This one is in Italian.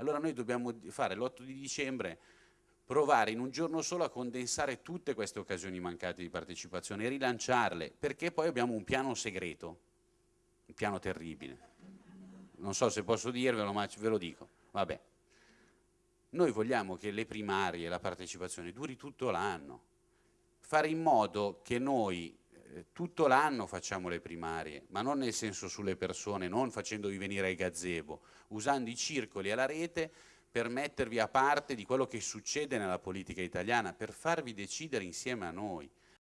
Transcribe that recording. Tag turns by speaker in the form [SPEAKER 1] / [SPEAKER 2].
[SPEAKER 1] Allora noi dobbiamo fare l'8 di dicembre provare in un giorno solo a condensare tutte queste occasioni mancate di partecipazione e rilanciarle, perché poi abbiamo un piano segreto, un piano terribile. Non so se posso dirvelo, ma ve lo dico. Vabbè. Noi vogliamo che le primarie, la partecipazione duri tutto l'anno, fare in modo che noi tutto l'anno facciamo le primarie, ma non nel senso sulle persone, non facendovi venire ai gazebo, usando i circoli e la rete per mettervi a parte di quello che succede nella politica italiana, per farvi decidere insieme a noi.